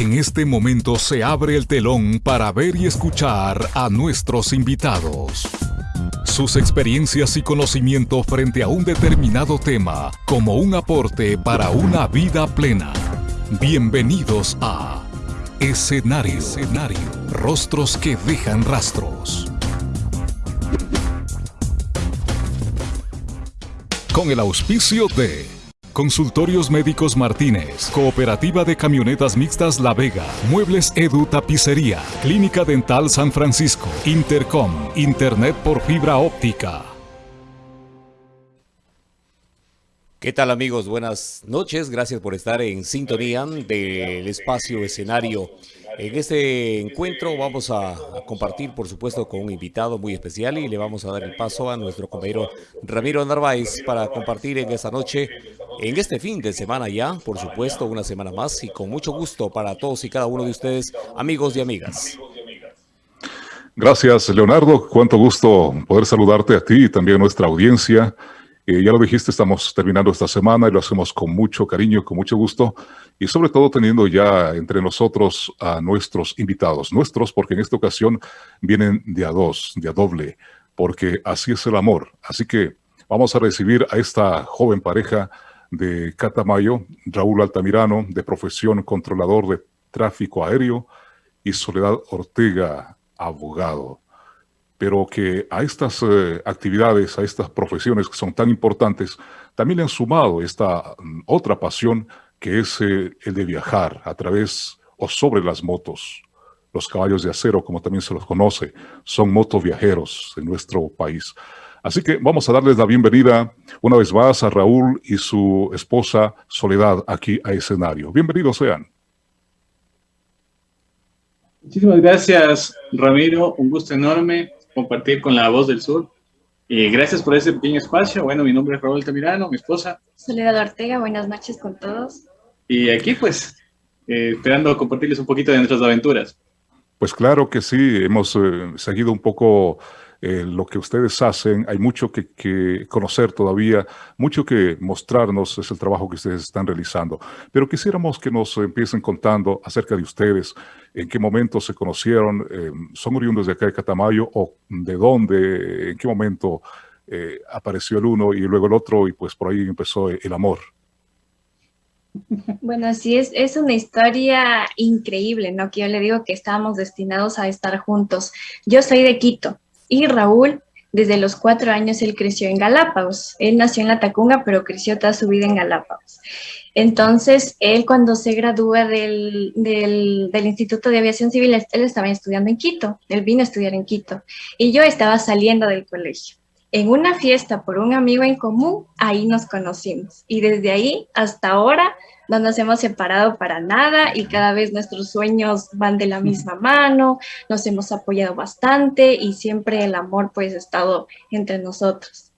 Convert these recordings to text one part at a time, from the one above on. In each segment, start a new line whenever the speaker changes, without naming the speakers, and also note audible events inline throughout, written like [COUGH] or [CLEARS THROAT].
En este momento se abre el telón para ver y escuchar a nuestros invitados. Sus experiencias y conocimiento frente a un determinado tema como un aporte para una vida plena. Bienvenidos a Escenario. Escenario. Rostros que dejan rastros. Con el auspicio de Consultorios Médicos Martínez, Cooperativa de Camionetas Mixtas La Vega, Muebles Edu Tapicería, Clínica Dental San Francisco, Intercom, Internet por fibra óptica.
¿Qué tal amigos? Buenas noches, gracias por estar en sintonía del espacio escenario en este encuentro vamos a, compartir, por supuesto, con un invitado muy especial y le vamos a dar el paso a nuestro compañero Ramiro Narváez para compartir en esta noche, en este fin de semana ya, por supuesto, una semana más y con mucho gusto para todos y cada uno de ustedes, amigos y amigas.
Gracias, Leonardo. Cuánto gusto poder saludarte a ti y también a nuestra audiencia. Ya lo dijiste, estamos terminando esta semana y lo hacemos con mucho cariño, con mucho gusto y sobre todo teniendo ya entre nosotros a nuestros invitados. Nuestros porque en esta ocasión vienen de a dos, de a doble, porque así es el amor. Así que vamos a recibir a esta joven pareja de Catamayo, Raúl Altamirano, de profesión controlador de tráfico aéreo, y Soledad Ortega, abogado pero que a estas eh, actividades, a estas profesiones que son tan importantes, también le han sumado esta mm, otra pasión que es eh, el de viajar a través o sobre las motos. Los caballos de acero, como también se los conoce, son motoviajeros en nuestro país. Así que vamos a darles la bienvenida una vez más a Raúl y su esposa Soledad aquí a escenario. Bienvenidos sean.
Muchísimas gracias, Ramiro. Un gusto enorme compartir con la voz del sur. y gracias por ese pequeño espacio. Bueno, mi nombre es Raúl Tamirano, mi esposa.
Soledad Ortega, buenas noches con todos.
Y aquí pues, eh, esperando compartirles un poquito de nuestras aventuras.
Pues claro que sí, hemos eh, seguido un poco eh, lo que ustedes hacen. Hay mucho que, conocer todavía, mucho que mostrarnos, es el trabajo que ustedes están realizando. Pero quisiéramos que nos empiecen contando acerca de ustedes, en qué momento se conocieron, eh, son oriundos de acá de Catamayo o de dónde, en qué momento eh, apareció el uno y luego el otro y pues por ahí empezó el amor.
Bueno, sí, es, es una historia increíble, ¿no? Que yo le digo que estábamos destinados a estar juntos. Yo soy de Quito, y Raúl, desde los cuatro años, él creció en Galápagos. Él nació en La Tacunga, pero creció toda su vida en Galápagos. Entonces, él cuando se gradúa del, del, Instituto de Aviación Civil, él estaba estudiando en Quito. Él vino a estudiar en Quito. Y yo estaba saliendo del colegio. En una fiesta por un amigo en común, ahí nos conocimos. Y desde ahí hasta ahora no nos hemos separado para nada y cada vez nuestros sueños van de la misma mano, nos hemos apoyado bastante y siempre el amor pues ha estado entre nosotros.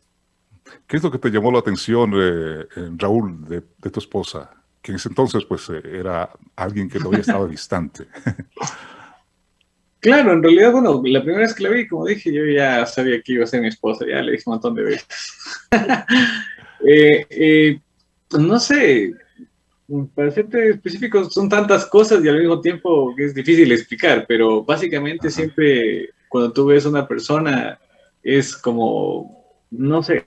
¿Qué es lo que te llamó la atención, eh, Raúl, de, tu esposa? Que en ese entonces pues eh, era alguien que todavía estaba [LAUGHS] distante.
Claro, en realidad, bueno, la primera vez que la vi, como dije, yo ya sabía que iba a ser mi esposa, ya le dije un montón de veces. [LAUGHS] Eh, no sé, para serte específico, son tantas cosas y al mismo tiempo es difícil explicar, pero básicamente siempre cuando tú ves a una persona es como, no sé,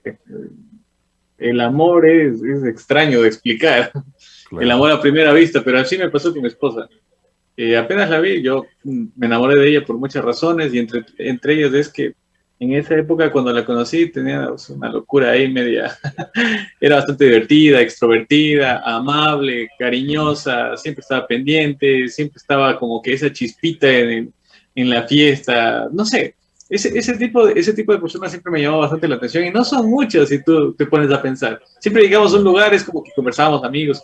el amor es, extraño de explicar, el amor a primera vista, pero así me pasó con mi esposa. Eh, apenas la vi, yo me enamoré de ella por muchas razones y entre, entre ellas es que en esa época cuando la conocí tenía una locura ahí media, [LAUGHS] era bastante divertida, extrovertida, amable, cariñosa, siempre estaba pendiente, siempre estaba como que esa chispita en, en la fiesta, no sé, ese, ese, tipo ese tipo de personas siempre me llamó bastante la atención y no son muchas si tú te pones a pensar. Siempre llegamos a un lugar, es como que conversábamos amigos,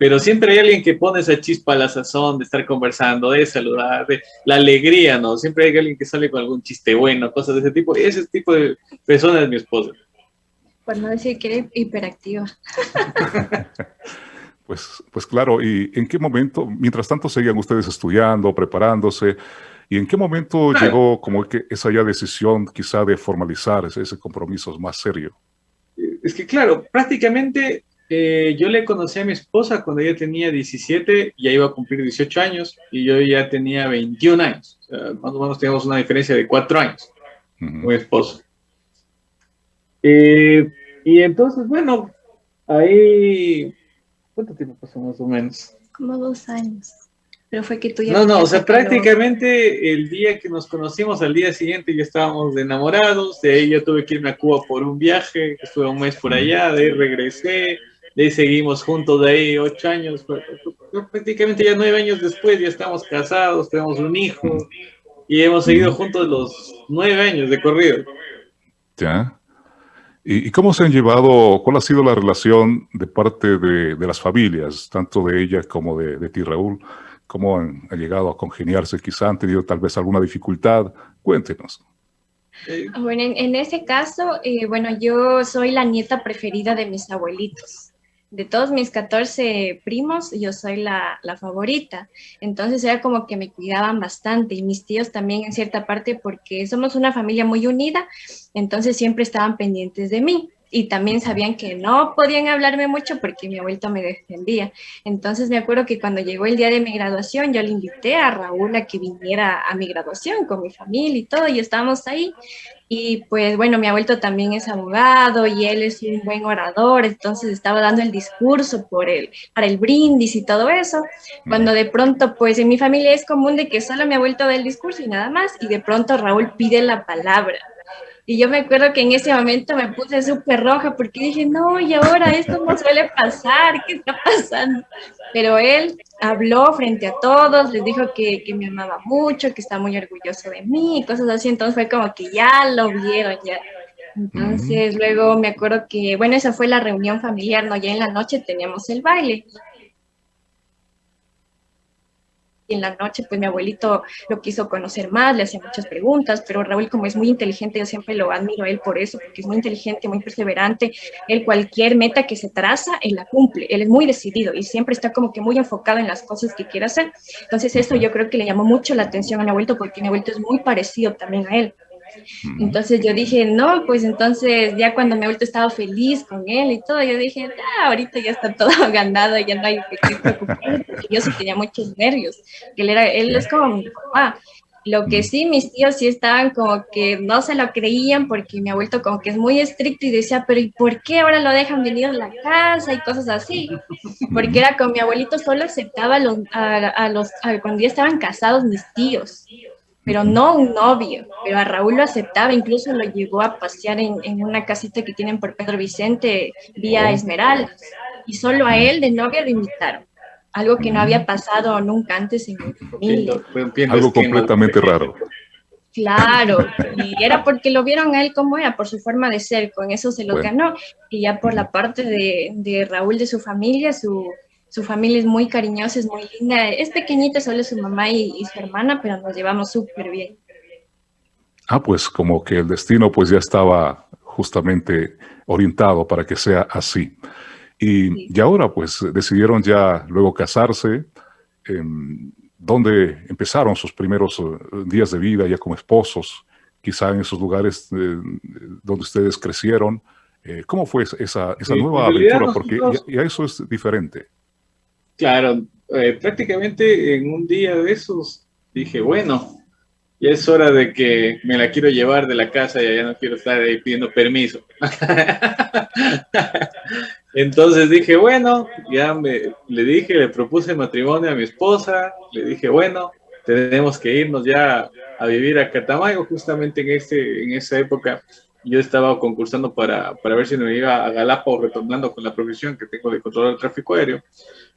pero siempre hay alguien que pone esa chispa a la sazón de estar conversando, de saludar, de la alegría, ¿no? Siempre hay alguien que sale con algún chiste bueno, cosas de ese tipo. Y ese tipo de persona es mi esposa.
Por no decir que era hiperactiva. [LAUGHS]
pues, pues claro, ¿y en qué momento, mientras tanto seguían ustedes estudiando, preparándose, ¿y en qué momento llegó como que esa ya decisión quizá de formalizar ese, ese compromiso más serio?
Es que claro, prácticamente Eh, yo le conocí a mi esposa cuando ella tenía 17, ya iba a cumplir 18 años, y yo ya tenía 21 años. O sea, más o menos teníamos una diferencia de 4 años con mi esposo. Eh, y entonces, bueno, ahí... ¿Cuánto tiempo pasó más o menos?
Como dos años. Pero fue que tú ya...
No, no, o sea, prácticamente el día que nos conocimos, al día siguiente ya estábamos enamorados, de ahí yo tuve que irme a Cuba por un viaje, estuve un mes por allá, de ahí regresé, ahí seguimos juntos, de ahí ocho años, prácticamente ya nueve años después ya estamos casados, tenemos un hijo, y hemos seguido juntos los nueve años de corrido.
Ya. ¿Y, cómo se han llevado, cuál ha sido la relación de parte de, de las familias, tanto de ella como de, de ti, Raúl? cómo han, llegado a congeniarse, quizá han tenido tal vez alguna dificultad. Cuéntenos.
Bueno, en, ese caso, eh, bueno, yo soy la nieta preferida de mis abuelitos. De todos mis 14 primos, yo soy la, la, favorita. Entonces era como que me cuidaban bastante y mis tíos también en cierta parte porque somos una familia muy unida, entonces siempre estaban pendientes de mí y también sabían que no podían hablarme mucho porque mi abuelito me defendía. Entonces me acuerdo que cuando llegó el día de mi graduación, yo le invité a Raúl a que viniera a mi graduación con mi familia y todo, y estábamos ahí. Y pues bueno, mi abuelito también es abogado y él es un buen orador, entonces estaba dando el discurso por él, para el brindis y todo eso, cuando de pronto pues en mi familia es común de que solo mi abuelito da el discurso y nada más, y de pronto Raúl pide la palabra. Y yo me acuerdo que en ese momento me puse súper roja porque dije, no, y ahora esto no suele pasar, ¿qué está pasando? Pero él habló frente a todos, les dijo que, que me amaba mucho, que está muy orgulloso de mí, cosas así. Entonces fue como que ya lo vieron, ya. Entonces luego me acuerdo que, bueno, esa fue la reunión familiar, ¿no? Ya en la noche teníamos el baile y en la noche pues mi abuelito lo quiso conocer más, le hacía muchas preguntas, pero Raúl como es muy inteligente, yo siempre lo admiro a él por eso, porque es muy inteligente, muy perseverante, él cualquier meta que se traza, él la cumple, él es muy decidido y siempre está como que muy enfocado en las cosas que quiere hacer. Entonces esto yo creo que le llamó mucho la atención a mi abuelito porque mi abuelito es muy parecido también a él. Entonces yo dije, no, pues entonces ya cuando me he vuelto estado feliz con él y todo, yo dije, ah, ahorita ya está todo [LAUGHS] ganado, ya no hay que preocuparme, porque yo sí tenía muchos nervios, que él, era, él es como mi papá. Lo que sí, mis tíos sí estaban como que no se lo creían porque me ha vuelto como que es muy estricto y decía, pero ¿y por qué ahora lo dejan venir a la casa y cosas así? Porque era con mi abuelito solo aceptaba a los, a, los cuando ya estaban casados mis tíos pero no un novio, pero a Raúl lo aceptaba, incluso lo llevó a pasear en, en una casita que tienen por Pedro Vicente, vía oh. Esmeraldas, y solo a él de novia lo invitaron, algo que no había pasado nunca antes en mi familia.
Algo completamente raro.
Claro, [LAUGHS] y era porque lo vieron a él como era, por su forma de ser, con eso se lo ganó, y ya por la parte de, de Raúl, de su familia, su, su familia es muy cariñosa, es muy linda. Es pequeñita, solo su mamá y, su hermana, pero nos llevamos súper bien.
Ah, pues como que el destino pues ya estaba justamente orientado para que sea así. Y, y ahora pues decidieron ya luego casarse. Eh, ¿Dónde empezaron sus primeros eh, días de vida ya como esposos? Quizá en esos lugares eh, donde ustedes crecieron. Eh, ¿Cómo fue esa, esa nueva aventura? Porque ya, eso es diferente.
Claro, eh, prácticamente en un día de esos dije, bueno, ya es hora de que me la quiero llevar de la casa y ya no quiero estar ahí pidiendo permiso. [LAUGHS] Entonces dije, bueno, ya me, le dije, le propuse matrimonio a mi esposa, le dije, bueno, tenemos que irnos ya a vivir a Catamayo, justamente en, este, en esa época yo estaba concursando para, para ver si me iba a Galápagos retornando con la profesión que tengo de controlar el tráfico aéreo.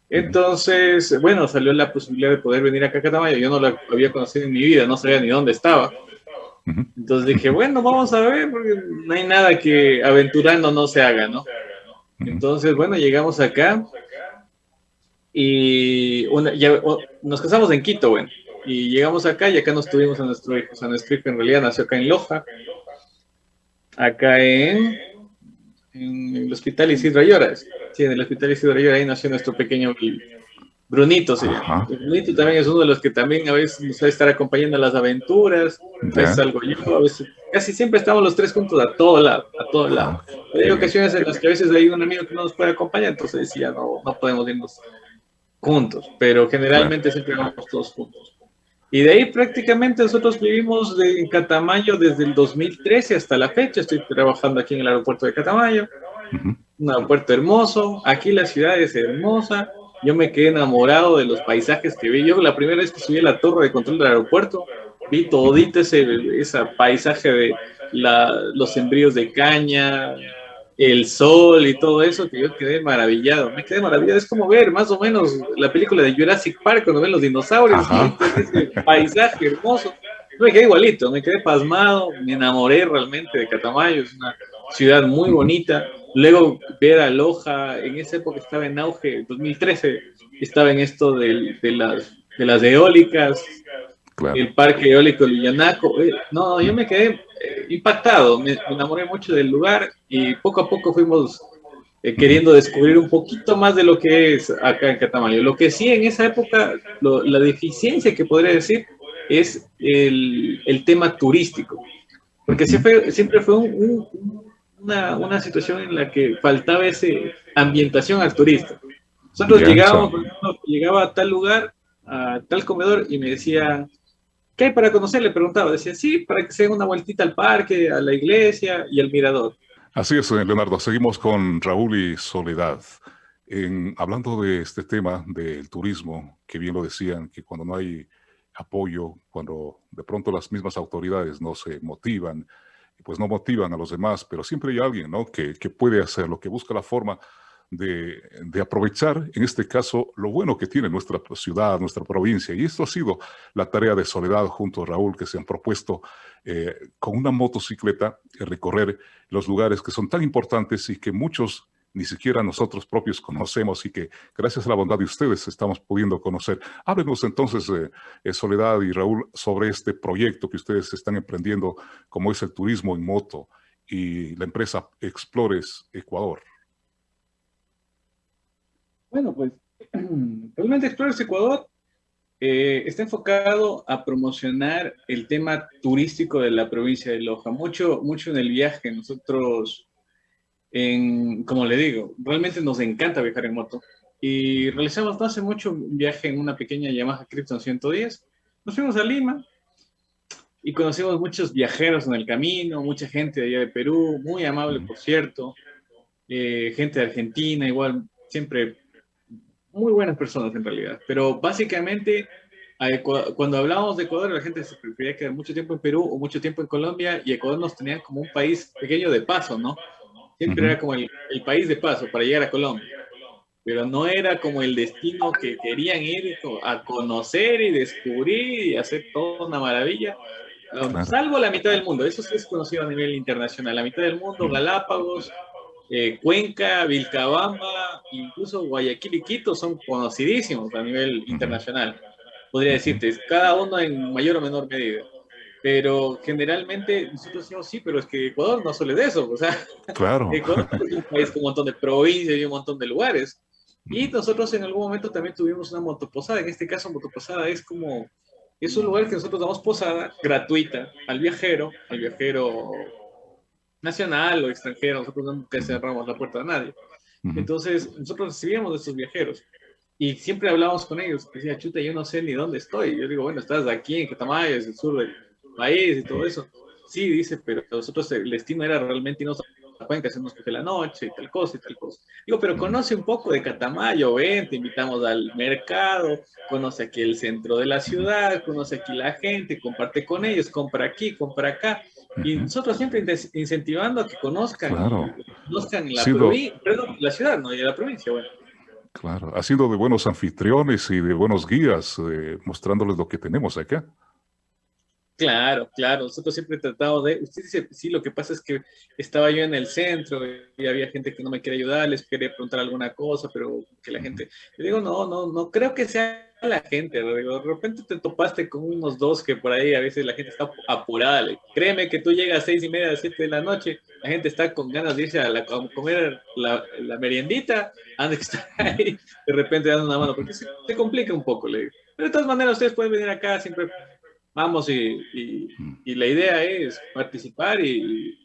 Entonces, bueno, salió la posibilidad de poder venir acá a Catamayo. Yo no la había conocido en mi vida, no sabía ni dónde estaba. Entonces dije, bueno, vamos a ver, porque no hay nada que aventurando no se haga, ¿no? Entonces, bueno, llegamos acá y nos casamos en Quito, bueno, y llegamos acá y acá nos tuvimos a nuestro hijo. O sea, nuestro hijo en realidad nació acá en Loja, acá en, en el hospital Isidro Ayora. Sí, en el Hospital Isidro ahí nació nuestro pequeño Brunito sí. Brunito también es uno de los que también a veces nos va a estar acompañando a las aventuras, a veces algo yo, a veces, casi siempre estamos los tres juntos a todo lado, a todo lado. Hay ocasiones en las que a veces hay un amigo que no nos puede acompañar, entonces ya no, no podemos irnos juntos, pero generalmente siempre vamos todos juntos. Y de ahí prácticamente nosotros vivimos en Catamayo desde el 2013 hasta la fecha. Estoy trabajando aquí en el aeropuerto de Catamayo. Un aeropuerto hermoso. Aquí la ciudad es hermosa. Yo me quedé enamorado de los paisajes que vi. Yo la primera vez que subí a la torre de control del aeropuerto, vi todito ese, ese paisaje de los sembríos de caña, el sol y todo eso, que yo quedé maravillado. Me quedé maravillado. Es como ver más o menos la película de Jurassic Park cuando ven los dinosaurios, ese paisaje hermoso. me quedé igualito, me quedé pasmado, me enamoré realmente de Catamayo, es una ciudad muy bonita. Luego ver a Loja, en esa época estaba en auge, 2013, estaba en esto de, las, de las eólicas, el parque eólico Lillanaco. Eh, no, yo me quedé eh, impactado, me, enamoré mucho del lugar y poco a poco fuimos eh, queriendo descubrir un poquito más de lo que es acá en Catamayo. Lo que sí en esa época, la deficiencia que podría decir es el, el tema turístico, porque siempre, siempre fue una, una, situación en la que faltaba esa ambientación al turista. Nosotros llegábamos, llegaba a tal lugar, a tal comedor y me decía, ¿Qué hay para conocer? Le preguntaba. Decía, sí, para que se haga una vueltita al parque, a la iglesia y al mirador.
Así es, Leonardo. Seguimos con Raúl y Soledad. En, hablando de este tema del turismo, que bien lo decían, que cuando no hay apoyo, cuando de pronto las mismas autoridades no se motivan, pues no motivan a los demás, pero siempre hay alguien ¿no? que, que puede hacerlo, que busca la forma de, aprovechar, en este caso, lo bueno que tiene nuestra ciudad, nuestra provincia. Y esto ha sido la tarea de Soledad junto a Raúl, que se han propuesto eh, con una motocicleta recorrer los lugares que son tan importantes y que muchos ni siquiera nosotros propios conocemos y que gracias a la bondad de ustedes estamos pudiendo conocer. Háblenos entonces, eh, Soledad y Raúl, sobre este proyecto que ustedes están emprendiendo, como es el turismo en moto y la empresa Explores Ecuador.
Bueno, pues [CLEARS THROAT] realmente Explorers Ecuador eh, está enfocado a promocionar el tema turístico de la provincia de Loja. Mucho, mucho en el viaje. Nosotros, en, como le digo, realmente nos encanta viajar en moto. Y realizamos no hace mucho un viaje en una pequeña Yamaha Krypton 110. Nos fuimos a Lima y conocimos muchos viajeros en el camino, mucha gente de allá de Perú, muy amable, por cierto. Eh, gente de Argentina, igual, siempre muy buenas personas en realidad, pero básicamente cuando hablábamos de Ecuador la gente se prefería quedar mucho tiempo en Perú o mucho tiempo en Colombia y Ecuador nos tenían como un país pequeño de paso, ¿no? Siempre era como el, país de paso para llegar a Colombia, pero no era como el destino que querían ir a conocer y descubrir y hacer toda una maravilla. Um, salvo la mitad del mundo, eso sí es conocido a nivel internacional, la mitad del mundo, Galápagos, eh, Cuenca, Vilcabamba, incluso Guayaquil y Quito son conocidísimos a nivel internacional. Podría decirte, cada uno en mayor o menor medida. Pero generalmente nosotros decimos, sí, pero es que Ecuador no suele de eso. O sea,
claro. [LAUGHS]
Ecuador es un país con un montón de provincias y un montón de lugares. Y nosotros en algún momento también tuvimos una motoposada. En este caso, motoposada es como, es un lugar que nosotros damos posada gratuita al viajero, al viajero nacional o extranjero, nosotros nunca cerramos la puerta a nadie. Entonces, nosotros recibíamos a estos viajeros y siempre hablábamos con ellos. Decía, chuta, yo no sé ni dónde estoy. Yo digo, bueno, estás aquí en Catamayo, es el sur del país y todo eso. Sí, dice, pero nosotros el destino era realmente irnos a Cuenca, hacernos que la noche y tal cosa y tal cosa. Digo, pero conoce un poco de Catamayo, ven, te invitamos al mercado, conoce aquí el centro de la ciudad, conoce aquí la gente, comparte con ellos, compra aquí, compra acá. Y nosotros siempre incentivando a que conozcan, conozcan la, la ciudad, ¿no? Y la provincia, bueno.
Claro, ha sido de buenos anfitriones y de buenos guías, eh, mostrándoles lo que tenemos acá.
Claro, claro, nosotros siempre tratado de, usted dice, sí, lo que pasa es que estaba yo en el centro y había gente que no me quería ayudar, les quería preguntar alguna cosa, pero que la gente, yo digo, no, no, no creo que sea la gente, de repente te topaste con unos dos que por ahí a veces la gente está apurada. Créeme que tú llegas a seis y media, siete de la noche, la gente está con ganas de irse a, la, comer la, la, meriendita, antes que estar [LAUGHS] ahí, de repente dando una mano, porque se, complica un poco. Pero de todas maneras, ustedes pueden venir acá, siempre vamos y, y, la idea es participar y,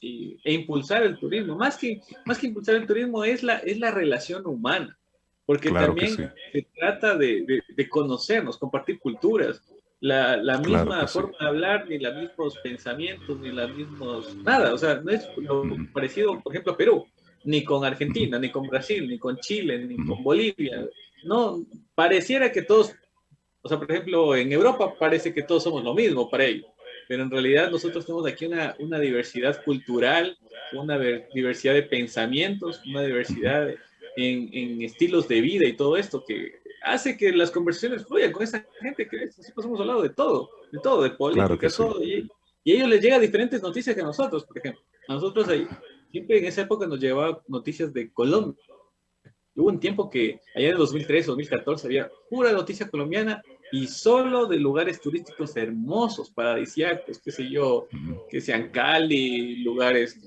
e impulsar el turismo. Más que, más que impulsar el turismo es la, es la relación humana porque también se trata de, de, conocernos, compartir culturas, la, la misma forma de hablar, ni los mismos pensamientos, ni los mismos, nada, o sea, no es lo parecido, por ejemplo, a Perú, ni con Argentina, ni con Brasil, ni con Chile, ni con Bolivia, no, pareciera que todos, o sea, por ejemplo, en Europa parece que todos somos lo mismo para ellos, pero en realidad nosotros tenemos aquí una, una diversidad cultural, una diversidad de pensamientos, una diversidad de en, estilos de vida y todo esto que hace que las conversaciones fluyan con esa gente que siempre hemos hablado de todo, de todo, de política, todo, y, y, a ellos les llega diferentes noticias que a nosotros, por ejemplo. A nosotros ahí, siempre en esa época nos llevaba noticias de Colombia. Hubo un tiempo que allá en 2013, 2014 había pura noticia colombiana y solo de lugares turísticos hermosos, paradisíacos, qué sé yo, que sean Cali, lugares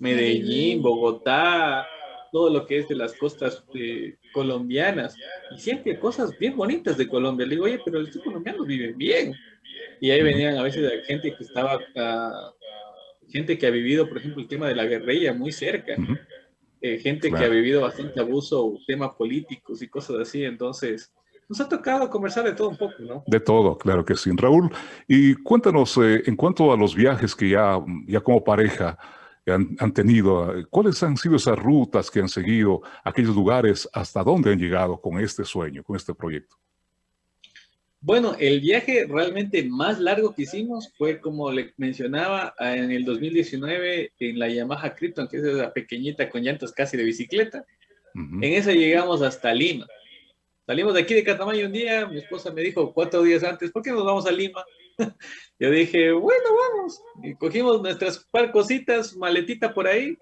Medellín, Bogotá, todo lo que es de las costas eh, colombianas. Y siempre cosas bien bonitas de Colombia. Le digo, oye, pero los colombianos viven bien. Y ahí venían a veces gente que estaba, uh, gente que ha vivido, por ejemplo, el tema de la guerrilla muy cerca. Eh, gente que ha vivido bastante abuso, temas políticos y cosas así. Entonces, nos ha tocado conversar de todo un poco, ¿no?
De todo, claro que sí. Raúl, y cuéntanos, eh, en cuanto a los viajes que ya, ya como pareja, han, tenido? ¿Cuáles han sido esas rutas que han seguido, aquellos lugares, hasta dónde han llegado con este sueño, con este proyecto?
Bueno, el viaje realmente más largo que hicimos fue, como le mencionaba, en el 2019 en la Yamaha Krypton, que es esa pequeñita con llantas casi de bicicleta. En esa llegamos hasta Lima. Salimos de aquí de Catamayo un día, mi esposa me dijo cuatro días antes, ¿por qué nos vamos a Lima? [LAUGHS] Yo dije, bueno, vamos. Y cogimos nuestras par cositas, maletita por ahí,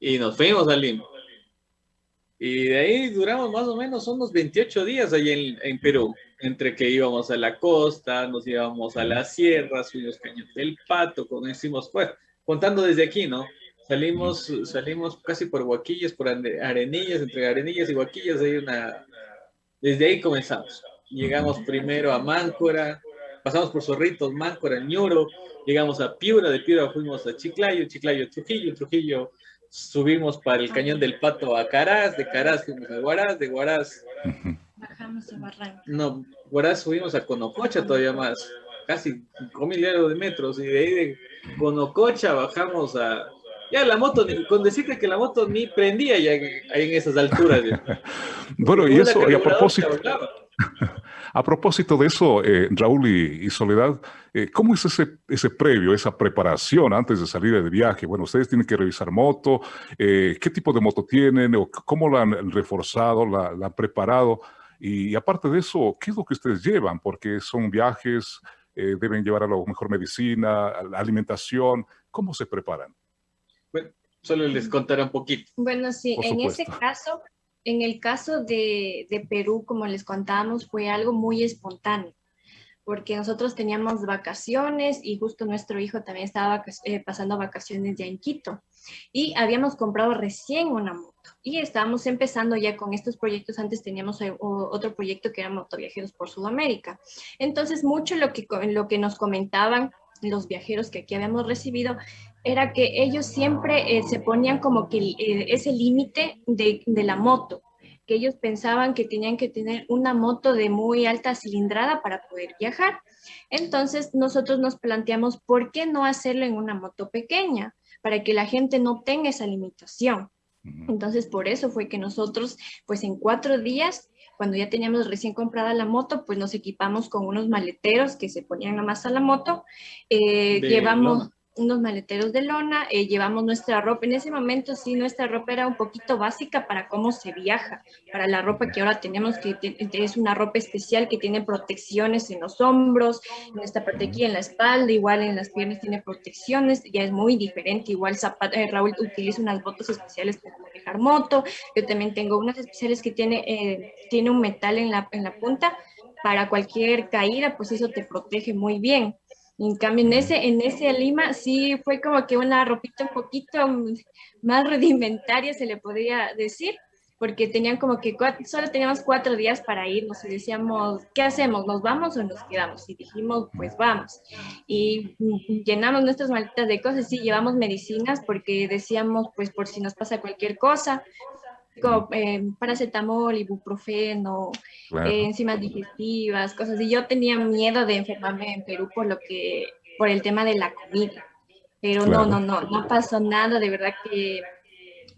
y nos fuimos a Lima. Y de ahí duramos más o menos unos 28 días allí en, Perú, entre que íbamos a la costa, nos íbamos a la sierra, subimos Cañón del Pato, conocimos, pues, contando desde aquí, ¿no? Salimos, salimos casi por Huaquillas, por Arenillas, entre Arenillas y Huaquillas, hay. Desde ahí comenzamos. Llegamos primero a Máncora, pasamos por Zorritos, Máncora, Ñuro, llegamos a Piura, de Piura fuimos a Chiclayo, Chiclayo, Trujillo, Trujillo subimos para el Cañón del Pato a Caraz, de Caraz fuimos a Guaraz, de Guaraz
bajamos a Barranco.
No, Guaraz subimos a Conococha todavía más, casi un milero de metros, y de ahí de Conococha bajamos a... Ya la moto, con decirte que la moto ni prendía ya en, esas alturas. [LAUGHS]
bueno, y eso, y a propósito... [LAUGHS] A propósito de eso, eh, Raúl y, Soledad, eh, ¿cómo es ese, ese previo, esa preparación antes de salir de viaje? Bueno, ustedes tienen que revisar moto, eh, ¿qué tipo de moto tienen? O ¿Cómo la han reforzado, la, han preparado? Y, aparte de eso, ¿qué es lo que ustedes llevan? Porque son viajes, deben llevar a lo mejor medicina, alimentación. ¿Cómo se preparan?
Bueno, solo les contaré un poquito.
Bueno, sí, en ese caso, en el caso de, Perú, como les contábamos, fue algo muy espontáneo, porque nosotros teníamos vacaciones y justo nuestro hijo también estaba eh, pasando vacaciones ya en Quito y habíamos comprado recién una moto y estábamos empezando ya con estos proyectos. Antes teníamos eh, otro proyecto que era Motoviajeros por Sudamérica. Entonces, mucho lo que, lo que nos comentaban los viajeros que aquí habíamos recibido era que ellos siempre eh, se ponían como que eh, ese límite de, de, la moto, que ellos pensaban que tenían que tener una moto de muy alta cilindrada para poder viajar. Entonces nosotros nos planteamos, ¿por qué no hacerlo en una moto pequeña? Para que la gente no tenga esa limitación. Entonces, por eso fue que nosotros, pues en cuatro días, cuando ya teníamos recién comprada la moto, pues nos equipamos con unos maleteros que se ponían nada más a la moto. Eh, llevamos unos maleteros de lona, eh, llevamos nuestra ropa. En ese momento sí, nuestra ropa era un poquito básica para cómo se viaja, para la ropa que ahora tenemos, que es una ropa especial que tiene protecciones en los hombros, en esta parte aquí en la espalda, igual en las piernas tiene protecciones, ya es muy diferente. Igual eh, Raúl utiliza unas botas especiales para manejar moto, yo también tengo unas especiales que tiene, eh, tiene un metal en la, en la punta para cualquier caída, pues eso te protege muy bien. En cambio, en ese, en ese Lima sí fue como que una ropita un poquito más rudimentaria, se le podría decir, porque tenían como que solo teníamos cuatro días para irnos y decíamos, ¿qué hacemos? ¿Nos vamos o nos quedamos? Y dijimos, pues vamos. Y llenamos nuestras maletas de cosas, sí, llevamos medicinas porque decíamos, pues por si nos pasa cualquier cosa, eh, paracetamol, ibuprofeno, eh, enzimas digestivas, cosas. Y yo tenía miedo de enfermarme en Perú por lo que, por el tema de la comida. Pero no, no, no, no pasó nada, de verdad que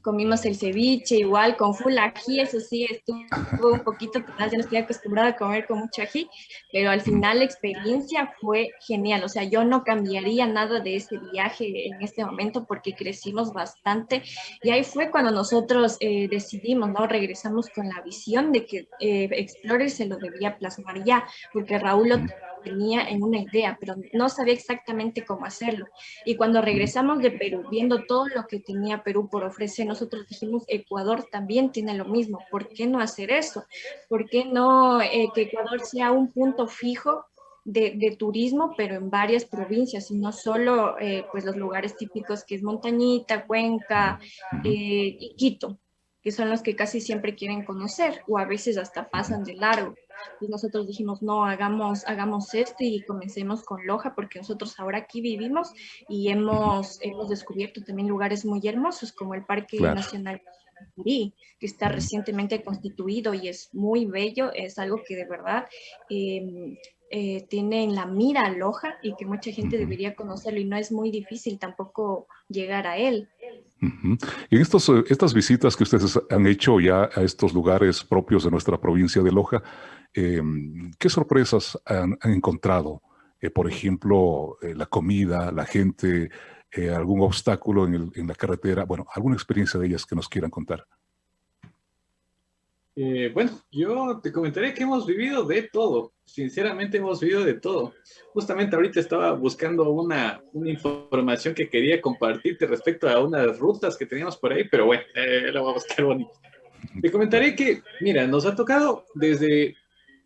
comimos el ceviche igual con full ají, eso sí, estuvo un poquito, ya no estoy acostumbrada a comer con mucho ají, pero al final la experiencia fue genial, o sea, yo no cambiaría nada de ese viaje en este momento porque crecimos bastante y ahí fue cuando nosotros eh, decidimos, ¿no? Regresamos con la visión de que eh, Explorer se lo debía plasmar ya, porque Raúl lo tenía en una idea, pero no sabía exactamente cómo hacerlo. Y cuando regresamos de Perú, viendo todo lo que tenía Perú por ofrecer, nosotros dijimos, Ecuador también tiene lo mismo, ¿por qué no hacer eso? ¿Por qué no eh, que Ecuador sea un punto fijo de, turismo, pero en varias provincias y no solo eh, pues los lugares típicos que es Montañita, Cuenca eh, y Quito que son los que casi siempre quieren conocer o a veces hasta pasan de largo. Y nosotros dijimos, no, hagamos, hagamos esto y comencemos con Loja porque nosotros ahora aquí vivimos y hemos, hemos descubierto también lugares muy hermosos como el Parque Nacional que está recientemente constituido y es muy bello, es algo que de verdad em, eh, tiene en la mira Loja y que mucha gente debería conocerlo y no es muy difícil tampoco llegar a él.
Y en estos, eh, estas visitas que ustedes han hecho ya a estos lugares propios de nuestra provincia de Loja, em, ¿qué sorpresas han, encontrado? Eh, por ejemplo, la comida, la gente, algún obstáculo en, en la carretera, bueno, alguna experiencia de ellas que nos quieran contar.
Eh, bueno, yo te comentaré que hemos vivido de todo, sinceramente hemos vivido de todo. Justamente ahorita estaba buscando una, una información que quería compartirte respecto a unas rutas que teníamos por ahí, pero bueno, eh, la voy a buscar bonito. Te comentaré que, mira, nos ha tocado desde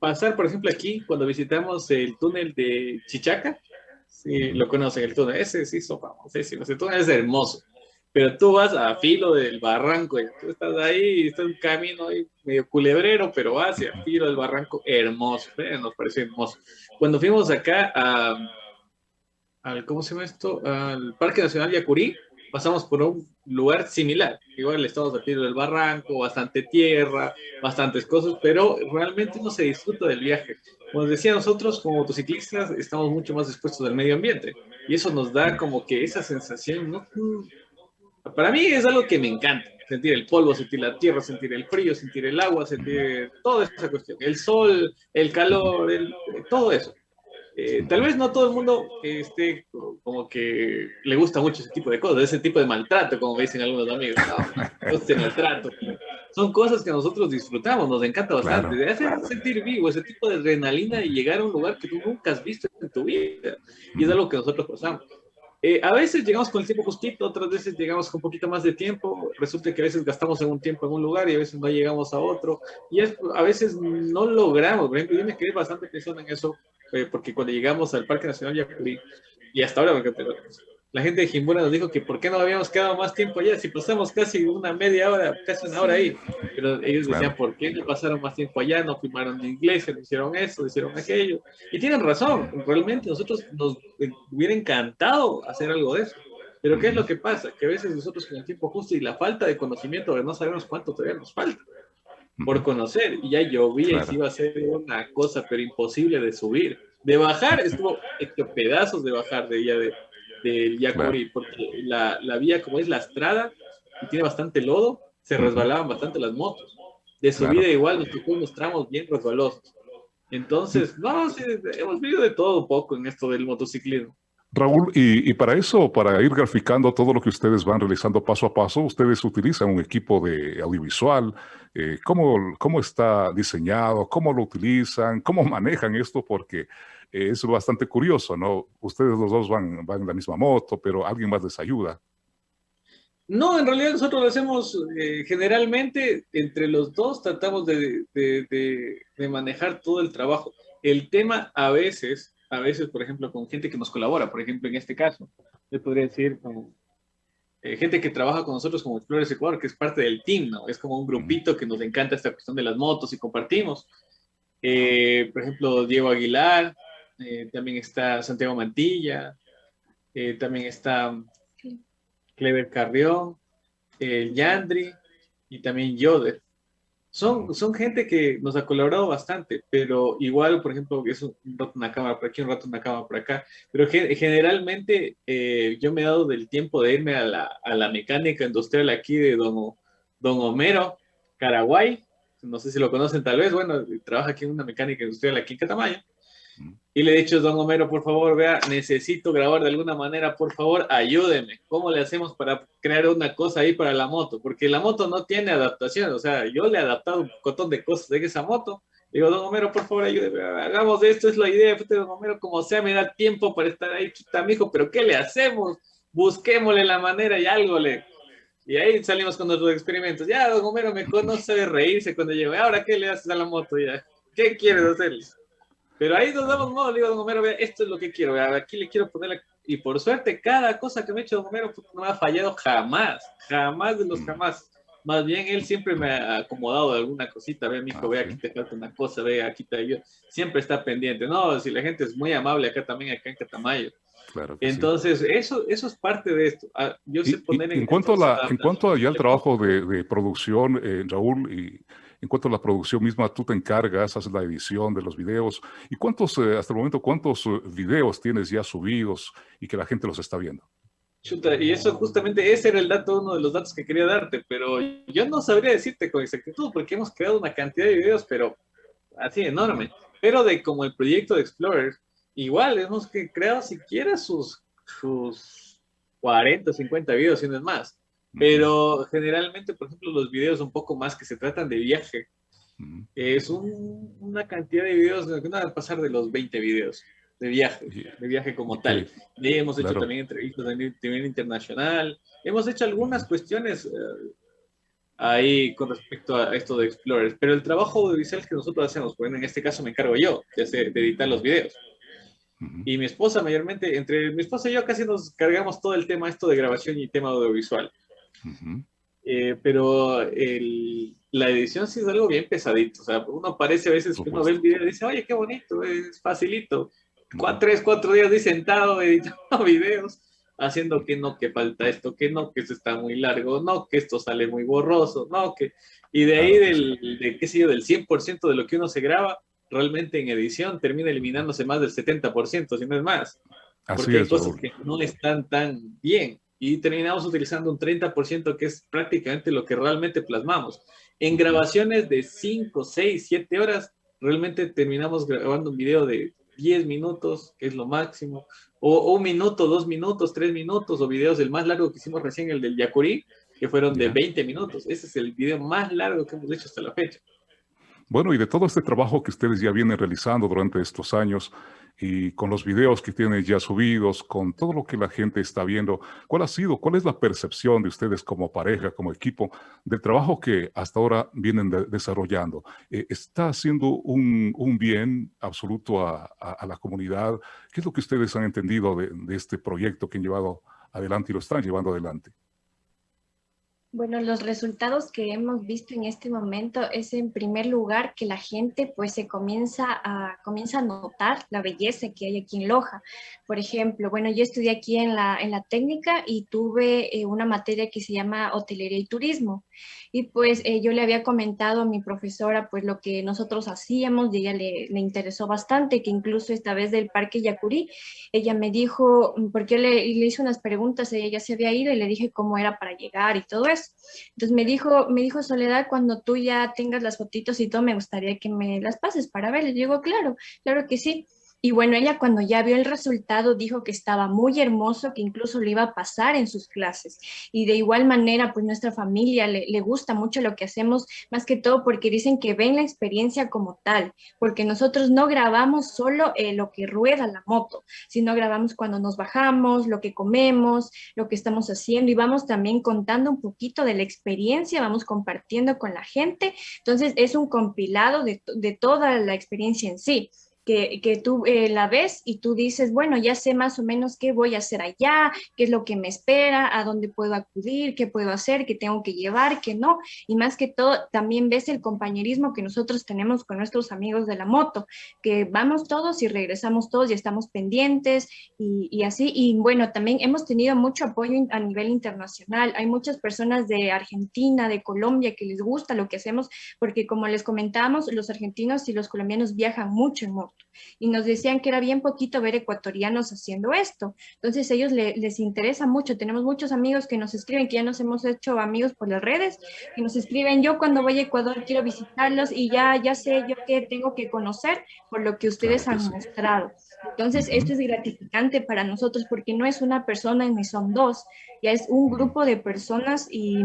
pasar, por ejemplo, aquí, cuando visitamos el túnel de Chichaca, si lo conocen, el túnel, ese sí, famosísimo, ese túnel es hermoso pero tú vas a filo del barranco, y tú estás ahí, está un camino ahí medio culebrero, pero hacia filo del barranco, hermoso, ¿eh? nos pareció hermoso. Cuando fuimos acá a, al, ¿cómo se llama esto? Al Parque Nacional Yacurí, pasamos por un lugar similar, igual estamos a filo del barranco, bastante tierra, bastantes cosas, pero realmente no se disfruta del viaje. Como decía nosotros, como motociclistas, estamos mucho más expuestos al medio ambiente, y eso nos da como que esa sensación, ¿no? Para mí es algo que me encanta, sentir el polvo, sentir la tierra, sentir el frío, sentir el agua, sentir toda esa cuestión, el sol, el calor, todo eso. Eh, tal vez no todo el mundo esté como que le gusta mucho ese tipo de cosas, ese tipo de maltrato, como dicen algunos amigos. No, [LAUGHS] ese maltrato. Son cosas que nosotros disfrutamos, nos encanta bastante. de hacer sentir vivo, ese tipo de adrenalina y llegar a un lugar que tú nunca has visto en tu vida. Y es algo que nosotros pasamos. Eh, a veces llegamos con el tiempo justito, otras veces llegamos con un poquito más de tiempo. Resulta que a veces gastamos en un tiempo en un lugar y a veces no llegamos a otro. Y a veces no logramos. Por ejemplo, yo me quedé bastante pensando en eso, eh, porque cuando llegamos al Parque Nacional Yacurí, y hasta ahora, porque, la gente de Jimbura nos dijo que por qué no habíamos quedado más tiempo allá, si pasamos casi una media hora, casi una hora ahí. Pero ellos decían, ¿por qué no pasaron más tiempo allá? No firmaron de iglesia, no hicieron eso, no hicieron aquello. Y tienen razón, realmente nosotros nos hubiera encantado hacer algo de eso. Pero ¿qué es lo que pasa? Que a veces nosotros con el tiempo justo y la falta de conocimiento, de no sabemos cuánto todavía nos falta por conocer, y ya llovía y iba a ser una cosa, pero imposible de subir. De bajar, estuvo hecho pedazos de bajar de ella de del Yacuri, porque la, la, vía, como es lastrada y tiene bastante lodo, se resbalaban bastante las motos. De subida igual nos tocó unos tramos bien resbalosos. Entonces, no, hemos vivido de todo un poco en esto del motociclismo.
Raúl, y, para eso, para ir graficando todo lo que ustedes van realizando paso a paso, ustedes utilizan un equipo de audiovisual. Eh, ¿cómo, ¿Cómo está diseñado? ¿Cómo lo utilizan? ¿Cómo manejan esto? Porque es bastante curioso, ¿no? Ustedes los dos van, van en la misma moto, pero alguien más les ayuda.
No, en realidad nosotros lo hacemos eh, generalmente entre los dos, tratamos de, de, manejar todo el trabajo. El tema a veces, a veces, por ejemplo, con gente que nos colabora, por ejemplo, en este caso, yo podría decir con eh, gente que trabaja con nosotros como Explorers Ecuador, que es parte del team, ¿no? Es como un grupito que nos encanta esta cuestión de las motos y compartimos. Eh, por ejemplo, Diego Aguilar, también está Santiago Mantilla, también está Clever Carrión, el Yandri y también Yoder. Son, son gente que nos ha colaborado bastante, pero igual, por ejemplo, es un rato una cámara por aquí, un rato una cámara por acá, pero generalmente eh, yo me he dado del tiempo de irme a la, a la mecánica industrial aquí de Don, Don Homero, Caraguay, no sé si lo conocen tal vez, bueno, trabaja aquí en una mecánica industrial aquí en Catamayo, y le he dicho, don Homero, por favor, vea, necesito grabar de alguna manera, por favor, ayúdeme. ¿Cómo le hacemos para crear una cosa ahí para la moto? Porque la moto no tiene adaptación, o sea, yo le he adaptado un montón de cosas de esa moto. Digo, don Homero, por favor, ayúdeme, hagamos esto, es la idea, don Homero, como sea, me da tiempo para estar ahí, chuta, mijo, pero ¿qué le hacemos? Busquémosle la manera y algo le... Y ahí salimos con nuestros experimentos. Ya, don Homero me conoce de reírse cuando llego. ¿Ahora qué le haces a la moto ya? ¿Qué quieres hacerle? Pero ahí nos damos modo, le digo a Don Homero, vea, esto es lo que quiero, vea, aquí le quiero poner, y por suerte, cada cosa que me ha hecho Don Homero no me ha fallado jamás, jamás de los mm. jamás. Más bien, él siempre me ha acomodado de alguna cosita, ve, mijo, ve, aquí te falta una cosa, ve, aquí te yo Siempre está pendiente. No, si la gente es muy amable acá también, acá en Catamayo. Claro Entonces, eso, eso es parte de esto. Ah, yo sé poner
en, cuanto a la, en cuanto al trabajo de, de producción, eh, Raúl, y en cuanto a la producción misma, tú te encargas, haces la edición de los videos. ¿Y cuántos, eh, hasta el momento, cuántos eh, videos tienes ya subidos y que la gente los está viendo?
Chuta, y eso justamente, ese era el dato, uno de los datos que quería darte, pero yo no sabría decirte con exactitud porque hemos creado una cantidad de videos, pero así enorme. Pero de como el proyecto de Explorer, igual hemos creado siquiera sus, sus 40, 50 videos, si no es más. Pero generalmente, por ejemplo, los videos un poco más que se tratan de viaje, es una cantidad de videos que no van a pasar de los 20 videos de viaje, de viaje como tal. Y hemos hecho también entrevistas a nivel internacional, hemos hecho algunas cuestiones eh, ahí con respecto a esto de Explorers, pero el trabajo audiovisual que nosotros hacemos, bueno, en este caso me encargo yo de, de editar los videos. Y mi esposa mayormente, entre mi esposa y yo casi nos cargamos todo el tema esto de grabación y tema audiovisual. Eh, pero la edición sí es algo bien pesadito. O sea, uno parece a veces que uno ve el video y dice, oye, qué bonito, es facilito. tres, cuatro días de sentado [LAUGHS] editando videos, haciendo que no, que falta esto, que no, que esto está muy largo, no, que esto sale muy borroso, no, que... Y de ahí, del, de, qué sé yo, del 100% de lo que uno se graba, realmente en edición termina eliminándose más del 70%, si no es más. porque hay cosas que no están tan bien y terminamos utilizando un 30% que es prácticamente lo que realmente plasmamos. En grabaciones de 5, 6, 7 horas, realmente terminamos grabando un video de 10 minutos, que es lo máximo, o, un minuto, dos minutos, tres minutos, o videos, el más largo que hicimos recién, el del Yacurí, que fueron de 20 minutos. Ese es el video más largo que hemos hecho hasta la fecha.
Bueno, y de todo este trabajo que ustedes ya vienen realizando durante estos años, y con los videos que tienen ya subidos, con todo lo que la gente está viendo, ¿cuál ha sido, cuál es la percepción de ustedes como pareja, como equipo, del trabajo que hasta ahora vienen desarrollando? Eh, ¿Está haciendo un, bien absoluto a, la comunidad? ¿Qué es lo que ustedes han entendido de, de este proyecto que han llevado adelante y lo están llevando adelante?
Bueno, los resultados que hemos visto en este momento es en primer lugar que la gente pues se comienza a, comienza a notar la belleza que hay aquí en Loja. Por ejemplo, bueno, yo estudié aquí en la, en la técnica y tuve eh, una materia que se llama hotelería y turismo. Y pues eh, yo le había comentado a mi profesora pues lo que nosotros hacíamos y ella le, le interesó bastante, que incluso esta vez del Parque Yacurí, ella me dijo, porque le, le hice unas preguntas, ella ya se había ido y le dije cómo era para llegar y todo eso. Entonces me dijo, me dijo Soledad, cuando tú ya tengas las fotitos y todo, me gustaría que me las pases para ver. Le digo, claro, claro que sí. Y bueno, ella cuando ya vio el resultado dijo que estaba muy hermoso, que incluso le iba a pasar en sus clases. Y de igual manera, pues nuestra familia le, le gusta mucho lo que hacemos, más que todo porque dicen que ven la experiencia como tal, porque nosotros no grabamos solo eh, lo que rueda la moto, sino grabamos cuando nos bajamos, lo que comemos, lo que estamos haciendo y vamos también contando un poquito de la experiencia, vamos compartiendo con la gente. Entonces es un compilado de, de toda la experiencia en sí que, tú eh, la ves y tú dices, bueno, ya sé más o menos qué voy a hacer allá, qué es lo que me espera, a dónde puedo acudir, qué puedo hacer, qué tengo que llevar, qué no. Y más que todo, también ves el compañerismo que nosotros tenemos con nuestros amigos de la moto, que vamos todos y regresamos todos y estamos pendientes y, y así. Y bueno, también hemos tenido mucho apoyo a nivel internacional. Hay muchas personas de Argentina, de Colombia, que les gusta lo que hacemos, porque como les comentábamos, los argentinos y los colombianos viajan mucho en moto y nos decían que era bien poquito ver ecuatorianos haciendo esto. Entonces ellos les interesa mucho. Tenemos muchos amigos que nos escriben, que ya nos hemos hecho amigos por las redes, que nos escriben, yo cuando voy a Ecuador quiero visitarlos y ya, ya sé yo qué tengo que conocer por lo que ustedes han mostrado. Entonces esto es gratificante para nosotros porque no es una persona ni son dos, ya es un grupo de personas y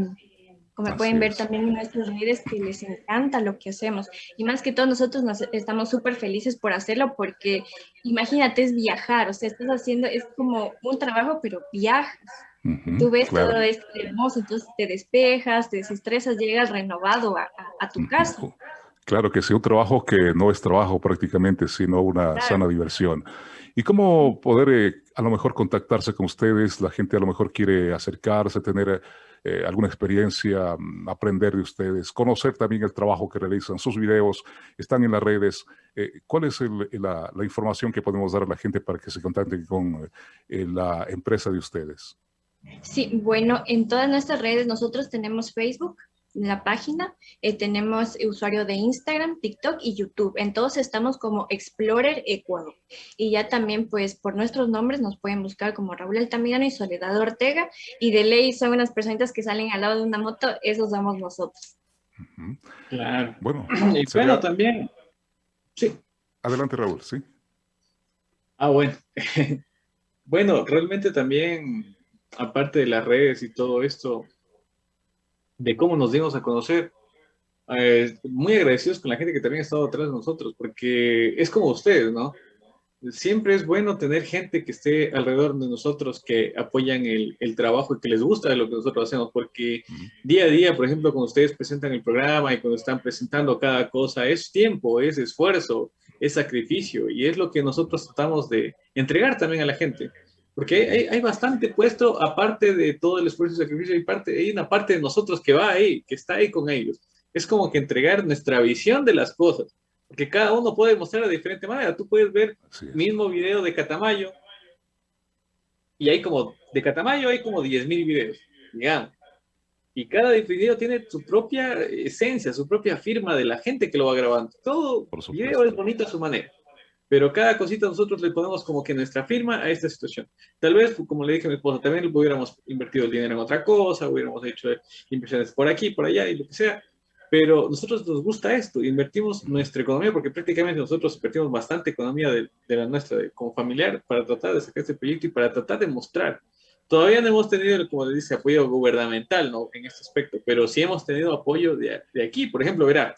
como pueden ver también en nuestros redes que les encanta lo que hacemos. Y más que todo nosotros nos, estamos súper felices por hacerlo porque imagínate, es viajar, o sea, estás haciendo, es como un trabajo, pero viajas. Tú ves todo esto hermoso, entonces te despejas, te desestresas, llegas renovado a, a, tu casa.
Claro que sí, un trabajo que no es trabajo prácticamente, sino una sana diversión. ¿Y cómo poder eh, a lo mejor contactarse con ustedes? La gente a lo mejor quiere acercarse, tener eh, alguna experiencia, mm, aprender de ustedes, conocer también el trabajo que realizan, sus videos están en las redes. Eh, ¿Cuál es la, información que podemos dar a la gente para que se contacten con eh, la empresa de ustedes?
Sí, bueno, en todas nuestras redes nosotros tenemos Facebook, la página. Eh, tenemos usuario de Instagram, TikTok y YouTube. En todos estamos como Explorer Ecuador. Y ya también, pues, por nuestros nombres nos pueden buscar como Raúl Altamirano y Soledad Ortega. Y de ley son unas personitas que salen al lado de una moto, esos somos nosotros.
Claro. Bueno, [CLEARS THROAT] y bueno, también. Sí.
Adelante, Raúl, sí.
Ah, bueno. [LAUGHS] bueno, realmente también, aparte de las redes y todo esto, de cómo nos dimos a conocer. Eh, muy agradecidos con la gente que también ha estado atrás de nosotros, porque es como ustedes, ¿no? Siempre es bueno tener gente que esté alrededor de nosotros, que apoyan el, el trabajo y que les gusta de lo que nosotros hacemos, porque día a día, por ejemplo, cuando ustedes presentan el programa y cuando están presentando cada cosa, es tiempo, es esfuerzo, es sacrificio, y es lo que nosotros tratamos de entregar también a la gente. Porque hay, hay, bastante puesto, aparte de todo el esfuerzo y sacrificio, hay, parte, hay una parte de nosotros que va ahí, que está ahí con ellos. Es como que entregar nuestra visión de las cosas, porque cada uno puede mostrar de diferente manera. Tú puedes ver el mismo video de Catamayo, y hay como, de Catamayo hay como 10.000 videos, digamos. Y cada video tiene su propia esencia, su propia firma de la gente que lo va grabando. Todo video es bonito a su manera pero cada cosita nosotros le ponemos como que nuestra firma a esta situación. Tal vez, como le dije a mi esposa, también hubiéramos invertido el dinero en otra cosa, hubiéramos hecho inversiones por aquí, por allá y lo que sea, pero nosotros nos gusta esto, invertimos nuestra economía, porque prácticamente nosotros invertimos bastante economía de, la nuestra como familiar para tratar de sacar este proyecto y para tratar de mostrar. Todavía no hemos tenido, como le dice, apoyo gubernamental en este aspecto, pero sí hemos tenido apoyo de, de aquí. Por ejemplo, verá,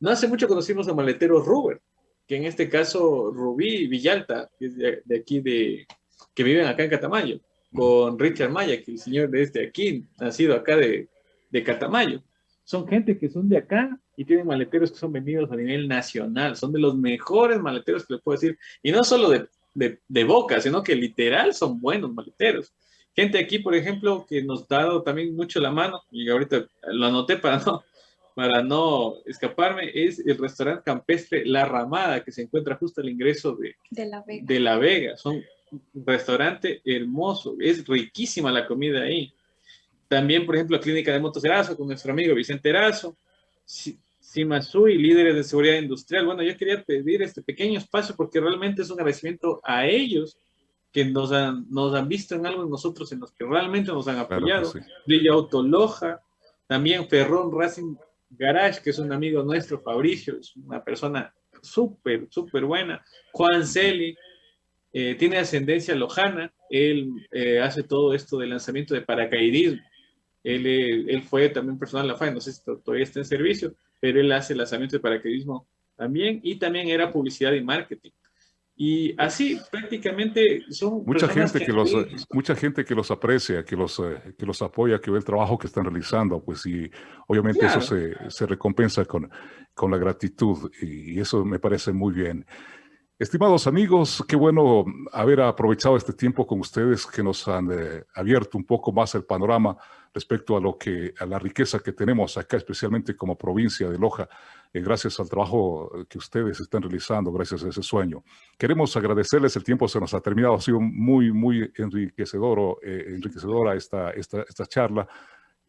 no hace mucho conocimos a Maletero Ruber, que en este caso Rubí Villalta, que es de, aquí de, que viven acá en Catamayo, con Richard Maya, que el señor de este aquí, nacido acá de, de Catamayo. Son gente que son de acá y tienen maleteros que son vendidos a nivel nacional. Son de los mejores maleteros que les puedo decir. Y no solo de, de, de boca, sino que literal son buenos maleteros. Gente aquí, por ejemplo, que nos ha dado también mucho la mano, y ahorita lo anoté para no, para no escaparme, es el restaurante campestre La Ramada, que se encuentra justo al ingreso de,
de, la, Vega.
de la Vega. Son un restaurante hermoso, es riquísima la comida ahí. También, por ejemplo, la Clínica de Motos Erazo, con nuestro amigo Vicente Erazo. Simasui, líderes de seguridad industrial. Bueno, yo quería pedir este pequeño espacio porque realmente es un agradecimiento a ellos que nos han, nos han visto en algo en nosotros, en los que realmente nos han apoyado. Claro sí. Autoloja, también Ferrón Racing Garage, que es un amigo nuestro, Fabricio, es una persona súper, súper buena. Juan Celi eh, tiene ascendencia lojana, él eh, hace todo esto de lanzamiento de paracaidismo. Él, él fue también personal de la FAE, no sé si todavía está en servicio, pero él hace lanzamiento de paracaidismo también y también era publicidad y marketing. Y así prácticamente son
mucha gente que, los mucha gente que los aprecia, que los eh, que los apoya, que ve el trabajo que están realizando, pues y obviamente eso se, se, recompensa con, con la gratitud y, eso me parece muy bien. Estimados amigos, qué bueno haber aprovechado este tiempo con ustedes que nos han eh, abierto un poco más el panorama respecto a lo que a la riqueza que tenemos acá, especialmente como provincia de Loja, eh, gracias al trabajo que ustedes están realizando, gracias a ese sueño. Queremos agradecerles, el tiempo se nos ha terminado, ha sido muy, muy enriquecedor, eh, enriquecedora esta, esta, charla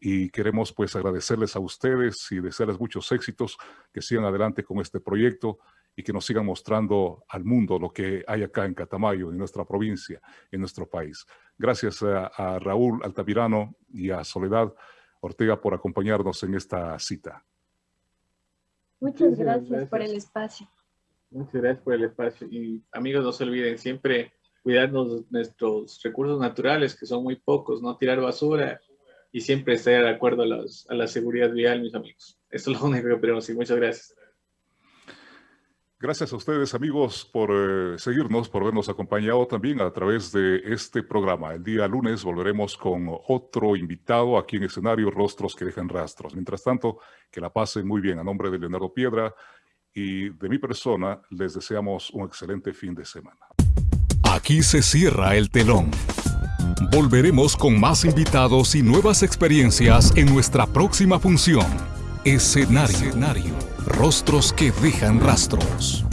y queremos pues agradecerles a ustedes y desearles muchos éxitos, que sigan adelante con este proyecto y que nos sigan mostrando al mundo lo que hay acá en Catamayo, en nuestra provincia, en nuestro país. Gracias a, Raúl Altamirano y a Soledad Ortega por acompañarnos en esta cita.
Muchas gracias, por el espacio.
Muchas gracias por el espacio. Y amigos, no se olviden siempre cuidarnos nuestros recursos naturales, que son muy pocos, no tirar basura y siempre estar de acuerdo a, a la seguridad vial, mis amigos. Esto es lo [LAUGHS] único que queremos y muchas gracias.
Gracias a ustedes amigos por eh, seguirnos, por habernos acompañado también a través de este programa. El día lunes volveremos con otro invitado aquí en escenario Rostros que dejan rastros. Mientras tanto, que la pasen muy bien. A nombre de Leonardo Piedra y de mi persona, les deseamos un excelente fin de semana.
Aquí se cierra el telón. Volveremos con más invitados y nuevas experiencias en nuestra próxima función. Escenario. Rostros que dejan rastros.